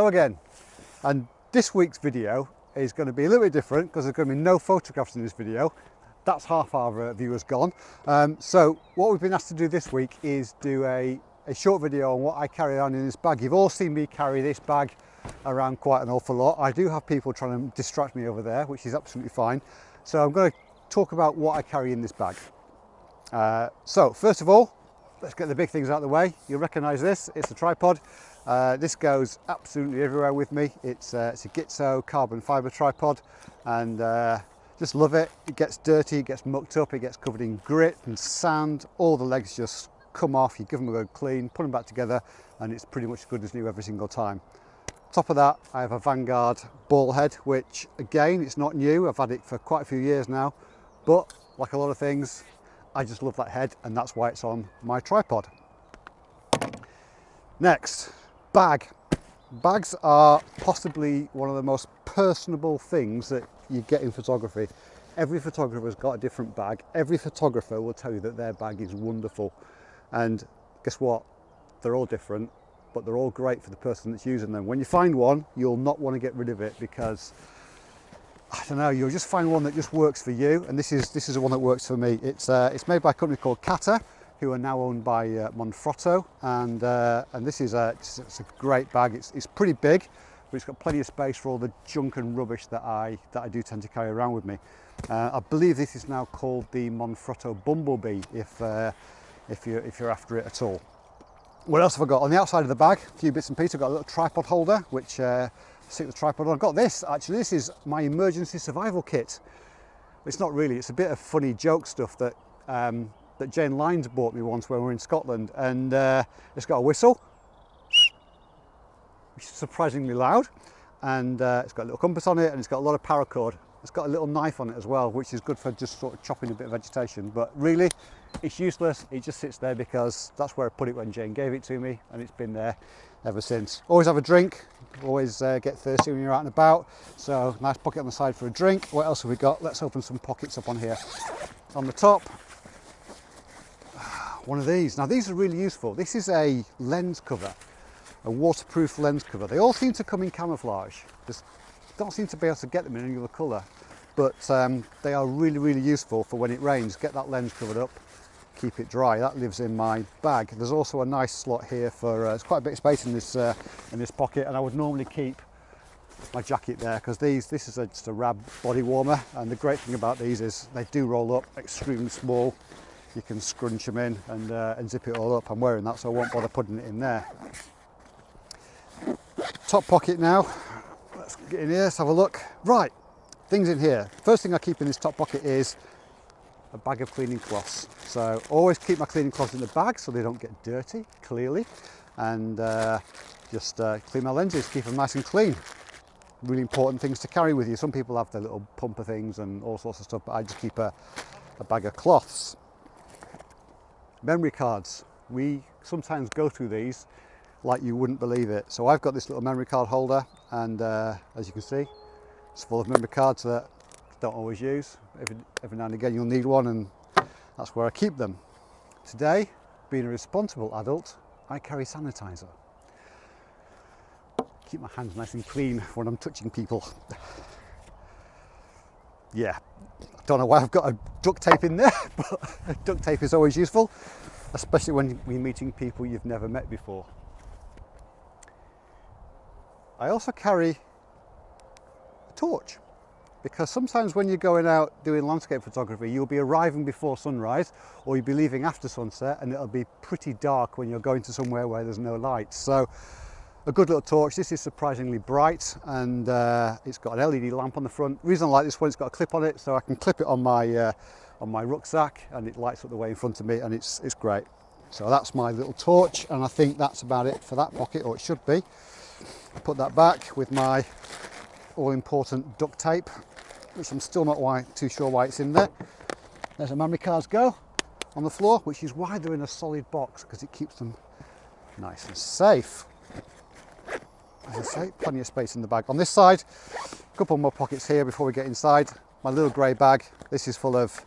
Hello again. And this week's video is going to be a little bit different because there's going to be no photographs in this video. That's half our uh, viewers gone. Um, so what we've been asked to do this week is do a, a short video on what I carry on in this bag. You've all seen me carry this bag around quite an awful lot. I do have people trying to distract me over there, which is absolutely fine. So I'm going to talk about what I carry in this bag. Uh, so first of all, let's get the big things out of the way. You'll recognise this, it's a tripod. Uh, this goes absolutely everywhere with me. It's, uh, it's a Gitzo carbon fibre tripod and uh, just love it. It gets dirty, it gets mucked up, it gets covered in grit and sand. All the legs just come off, you give them a good clean, put them back together and it's pretty much good as new every single time. Top of that, I have a Vanguard ball head, which again, it's not new. I've had it for quite a few years now, but like a lot of things, I just love that head and that's why it's on my tripod. Next, bag. Bags are possibly one of the most personable things that you get in photography. Every photographer's got a different bag. Every photographer will tell you that their bag is wonderful. And guess what? They're all different, but they're all great for the person that's using them. When you find one, you'll not want to get rid of it because I don't know, you'll just find one that just works for you. And this is this is the one that works for me. It's uh, it's made by a company called Kata, who are now owned by uh, Manfrotto. And uh, and this is a it's, it's, a great bag. It's it's pretty big, but it's got plenty of space for all the junk and rubbish that I that I do tend to carry around with me. Uh, I believe this is now called the Manfrotto Bumblebee. If uh, if you if you're after it at all. What else have I got on the outside of the bag? A few bits and pieces. I've got a little tripod holder, which uh, stick the tripod on. I've got this, actually, this is my emergency survival kit. It's not really, it's a bit of funny joke stuff that um, that Jane Lyons bought me once when we were in Scotland. And uh, it's got a whistle, which is surprisingly loud. And uh, it's got a little compass on it and it's got a lot of paracord. It's got a little knife on it as well, which is good for just sort of chopping a bit of vegetation. But really, it's useless. It just sits there because that's where I put it when Jane gave it to me and it's been there ever since. Always have a drink, always uh, get thirsty when you're out and about. So nice pocket on the side for a drink. What else have we got? Let's open some pockets up on here. On the top, one of these. Now these are really useful. This is a lens cover, a waterproof lens cover. They all seem to come in camouflage. Just don't seem to be able to get them in any other colour, but um, they are really, really useful for when it rains. Get that lens covered up keep it dry. That lives in my bag. There's also a nice slot here for, uh, there's quite a bit of space in this, uh, in this pocket and I would normally keep my jacket there because these, this is a, just a Rab body warmer and the great thing about these is they do roll up extremely small. You can scrunch them in and, uh, and zip it all up. I'm wearing that so I won't bother putting it in there. Top pocket now. Let's get in here, let's have a look. Right, things in here. First thing I keep in this top pocket is a bag of cleaning cloths. So always keep my cleaning cloths in the bag so they don't get dirty, clearly. And uh, just uh, clean my lenses, keep them nice and clean. Really important things to carry with you. Some people have their little pumper things and all sorts of stuff, but I just keep a, a bag of cloths. Memory cards. We sometimes go through these like you wouldn't believe it. So I've got this little memory card holder and uh, as you can see, it's full of memory cards that I don't always use. Every, every now and again you'll need one and that's where I keep them. Today, being a responsible adult, I carry sanitizer. Keep my hands nice and clean when I'm touching people. yeah, don't know why I've got a duct tape in there, but duct tape is always useful, especially when you're meeting people you've never met before. I also carry a torch because sometimes when you're going out doing landscape photography you'll be arriving before sunrise or you'll be leaving after sunset and it'll be pretty dark when you're going to somewhere where there's no light so a good little torch this is surprisingly bright and uh, it's got an LED lamp on the front the reason I like this one it's got a clip on it so I can clip it on my uh, on my rucksack and it lights up the way in front of me and it's it's great so that's my little torch and I think that's about it for that pocket or it should be put that back with my all important duct tape which I'm still not why, too sure why it's in there. There's a memory cards go on the floor, which is why they're in a solid box because it keeps them nice and safe. As I say, plenty of space in the bag. On this side, a couple more pockets here before we get inside. My little grey bag, this is full of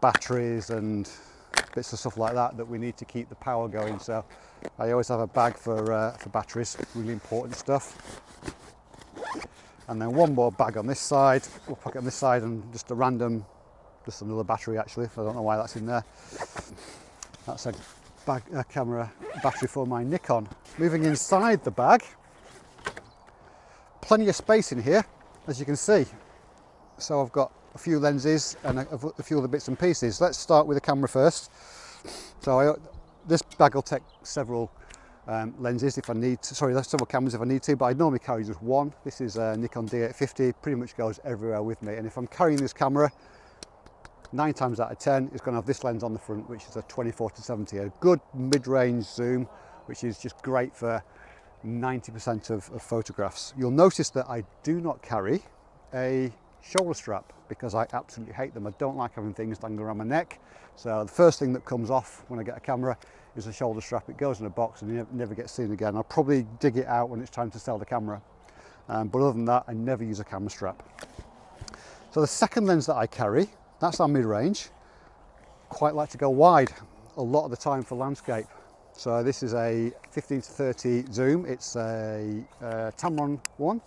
batteries and bits of stuff like that that we need to keep the power going. So I always have a bag for, uh, for batteries, really important stuff. And then one more bag on this side, we'll it on this side and just a random, just another battery actually, I don't know why that's in there. That's a bag, a camera battery for my Nikon. Moving inside the bag, plenty of space in here, as you can see. So I've got a few lenses and a, a few other bits and pieces. Let's start with the camera first. So I, this bag will take several um, lenses if I need to, sorry, several cameras if I need to, but I normally carry just one. This is a Nikon D850, pretty much goes everywhere with me. And if I'm carrying this camera, nine times out of 10, it's gonna have this lens on the front, which is a 24 to 70, a good mid-range zoom, which is just great for 90% of, of photographs. You'll notice that I do not carry a shoulder strap because I absolutely hate them. I don't like having things dangling around my neck. So the first thing that comes off when I get a camera is a shoulder strap. It goes in a box and never gets seen again. I'll probably dig it out when it's time to sell the camera. Um, but other than that, I never use a camera strap. So the second lens that I carry, that's our mid-range. Quite like to go wide a lot of the time for landscape. So this is a 15 to 30 zoom. It's a uh, Tamron one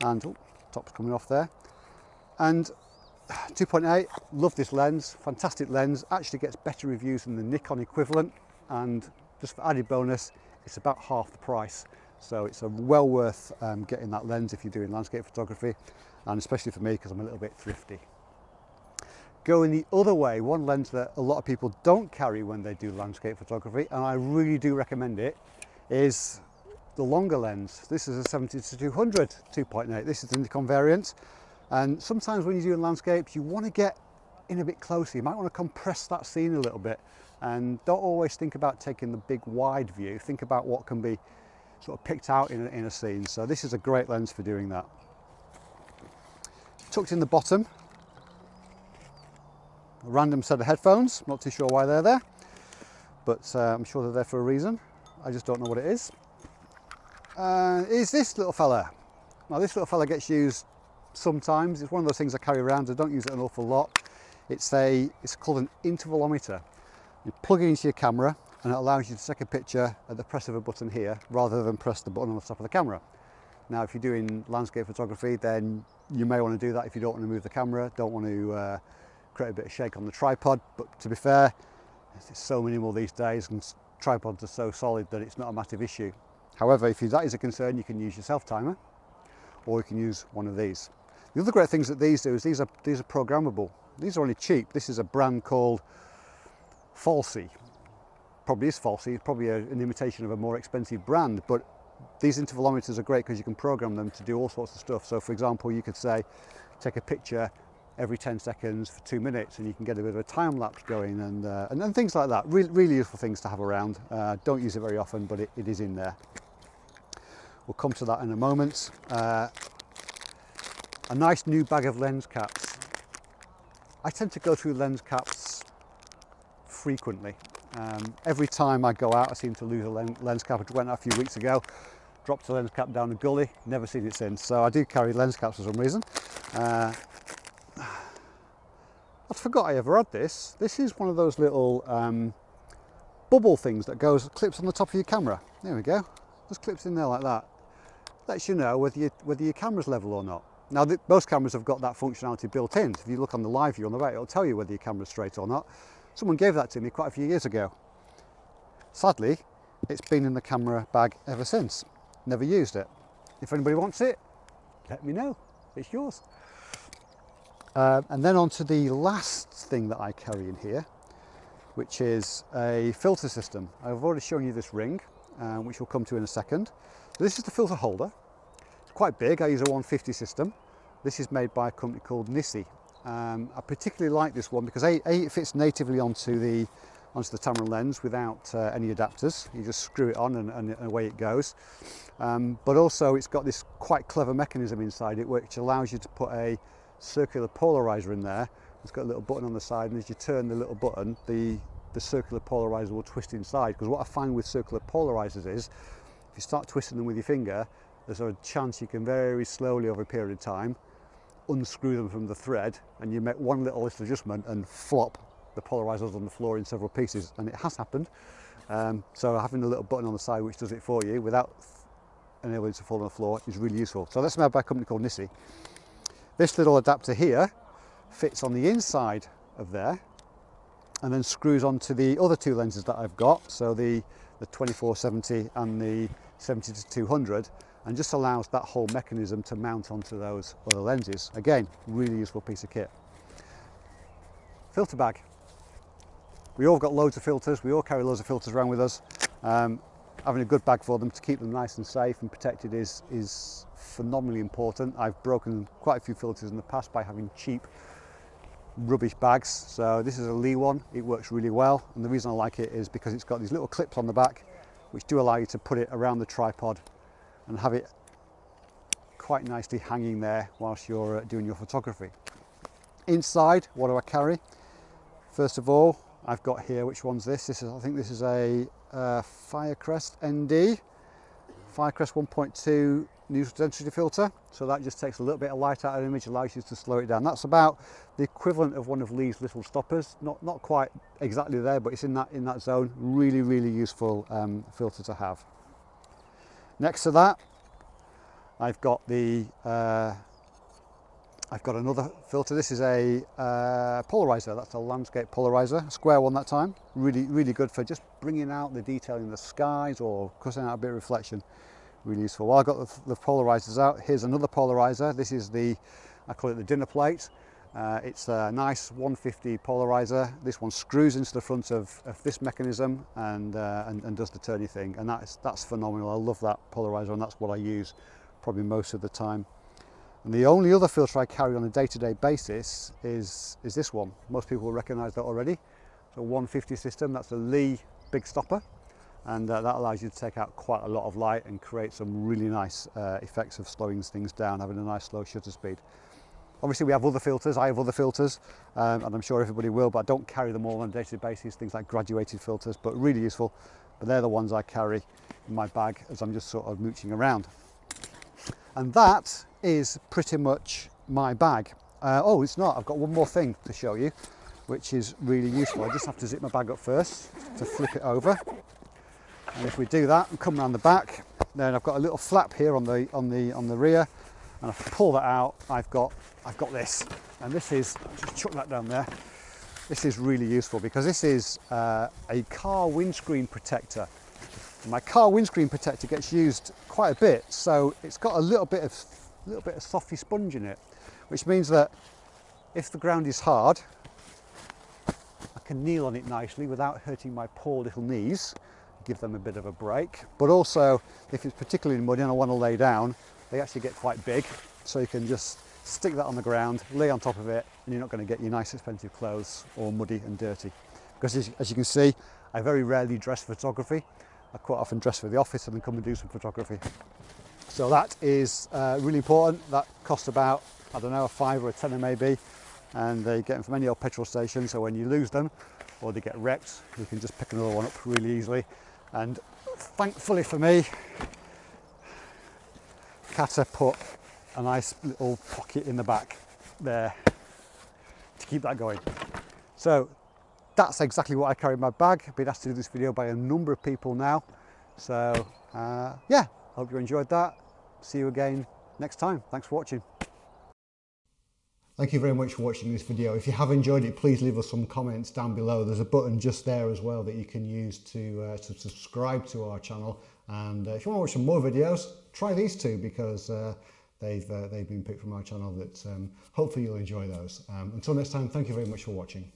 and oh, top's coming off there. And 2.8, love this lens, fantastic lens, actually gets better reviews than the Nikon equivalent and just for added bonus, it's about half the price. So it's a well worth um, getting that lens if you're doing landscape photography and especially for me because I'm a little bit thrifty. Going the other way, one lens that a lot of people don't carry when they do landscape photography and I really do recommend it is the longer lens. This is a 70 to 200 2.8. This is the Nikon variant and sometimes when you're doing landscapes, you want to get in a bit closer. You might want to compress that scene a little bit and don't always think about taking the big wide view. Think about what can be sort of picked out in a, in a scene. So this is a great lens for doing that. Tucked in the bottom, a random set of headphones. Not too sure why they're there, but uh, I'm sure they're there for a reason. I just don't know what it is. Uh, is this little fella. Now this little fella gets used sometimes. It's one of those things I carry around. I don't use it an awful lot. It's a it's called an intervalometer. You plug it into your camera and it allows you to take a picture at the press of a button here rather than press the button on the top of the camera. Now if you're doing landscape photography then you may want to do that if you don't want to move the camera, don't want to uh, create a bit of shake on the tripod but to be fair it's so minimal these days and tripods are so solid that it's not a massive issue. However if that is a concern you can use your self timer or you can use one of these. The other great things that these do is these are, these are programmable. These are only cheap. This is a brand called Falsy. Probably is Falsy, it's probably a, an imitation of a more expensive brand, but these intervalometers are great because you can program them to do all sorts of stuff. So for example, you could say, take a picture every 10 seconds for two minutes and you can get a bit of a time lapse going and, uh, and, things like that. Really, really useful things to have around. Uh, don't use it very often, but it, it is in there. We'll come to that in a moment. Uh, a nice new bag of lens caps. I tend to go through lens caps frequently. Um, every time I go out I seem to lose a lens cap. I went out a few weeks ago, dropped a lens cap down a gully, never seen it since. So I do carry lens caps for some reason. Uh, Forgot I ever had this. This is one of those little um, bubble things that goes clips on the top of your camera. There we go. Just clips in there like that. Lets you know whether, whether your camera's level or not. Now, the, most cameras have got that functionality built in. So If you look on the live view on the right, it'll tell you whether your camera's straight or not. Someone gave that to me quite a few years ago. Sadly, it's been in the camera bag ever since. Never used it. If anybody wants it, let me know. It's yours. Uh, and then on to the last thing that I carry in here, which is a filter system. I've already shown you this ring, uh, which we'll come to in a second. So this is the filter holder It's quite big. I use a 150 system. This is made by a company called NiSi. Um, I particularly like this one because a, a, it fits natively onto the onto the Tamron lens without uh, any adapters. You just screw it on and, and, away it goes. Um, but also it's got this quite clever mechanism inside it which allows you to put a circular polarizer in there. It's got a little button on the side and as you turn the little button, the, the circular polarizer will twist inside. Because what I find with circular polarizers is, if you start twisting them with your finger, there's a chance you can very slowly over a period of time unscrew them from the thread and you make one little adjustment and flop the polarizers on the floor in several pieces and it has happened um, so having a little button on the side which does it for you without enabling it to fall on the floor is really useful so that's made by a company called Nissi This little adapter here fits on the inside of there and then screws onto the other two lenses that I've got. So the, the 2470 and the 70 to 200 and just allows that whole mechanism to mount onto those other lenses. Again, really useful piece of kit. Filter bag. We all got loads of filters, we all carry loads of filters around with us. Um, having a good bag for them to keep them nice and safe and protected is, is phenomenally important. I've broken quite a few filters in the past by having cheap rubbish bags. So this is a Lee one, it works really well. And the reason I like it is because it's got these little clips on the back, which do allow you to put it around the tripod and have it quite nicely hanging there whilst you're uh, doing your photography. Inside, what do I carry? First of all, I've got here, which one's this? This is, I think this is a uh, Firecrest ND, Firecrest 1.2 neutral density filter. So that just takes a little bit of light out of the image, allows you to slow it down. That's about the equivalent of one of Lee's little stoppers. Not, not quite exactly there, but it's in that, in that zone. Really, really useful um, filter to have. Next to that, I've got the uh, I've got another filter. This is a uh, polarizer. That's a landscape polarizer, square one that time. Really, really good for just bringing out the detail in the skies or cutting out a bit of reflection. Really useful. While I've got the, the polarizers out, here's another polarizer. This is the, I call it the dinner plate. Uh, it's a nice 150 polarizer. This one screws into the front of, of this mechanism and, uh, and, and does the turny thing. And that's, that's phenomenal. I love that polarizer and that's what I use probably most of the time. And the only other filter I carry on a day-to-day -day basis is, is this one. Most people will recognize that already. It's a 150 system, that's a Lee big stopper. And uh, that allows you to take out quite a lot of light and create some really nice uh, effects of slowing things down, having a nice slow shutter speed. Obviously we have other filters, I have other filters, um, and I'm sure everybody will, but I don't carry them all on a day-to-day -day basis, things like graduated filters, but really useful. But they're the ones I carry in my bag as I'm just sort of mooching around. And that is pretty much my bag. Uh, oh, it's not. I've got one more thing to show you, which is really useful. I just have to zip my bag up first to flip it over. And if we do that and come around the back, then I've got a little flap here on the on the on the rear. And if I pull that out, I've got I've got this. And this is just chuck that down there. This is really useful because this is uh, a car windscreen protector. My car windscreen protector gets used quite a bit, so it's got a little bit of little bit of softy sponge in it, which means that if the ground is hard, I can kneel on it nicely without hurting my poor little knees, give them a bit of a break. But also, if it's particularly muddy and I want to lay down, they actually get quite big, so you can just stick that on the ground, lay on top of it, and you're not going to get your nice expensive clothes all muddy and dirty. Because as you can see, I very rarely dress photography. I quite often dress for the office and then come and do some photography. So that is uh, really important. That costs about, I don't know, a five or a tenner maybe. And they get them from any old petrol station. So when you lose them or they get wrecked, you can just pick another one up really easily. And thankfully for me, Kata put a nice little pocket in the back there to keep that going. So that's exactly what I carry in my bag. I've been asked to do this video by a number of people now. So uh, yeah, hope you enjoyed that see you again next time. Thanks for watching. Thank you very much for watching this video. If you have enjoyed it, please leave us some comments down below. There's a button just there as well that you can use to, uh, to subscribe to our channel. And uh, if you want to watch some more videos, try these two because uh, they've, uh, they've been picked from our channel that um, hopefully you'll enjoy those. Um, until next time, thank you very much for watching.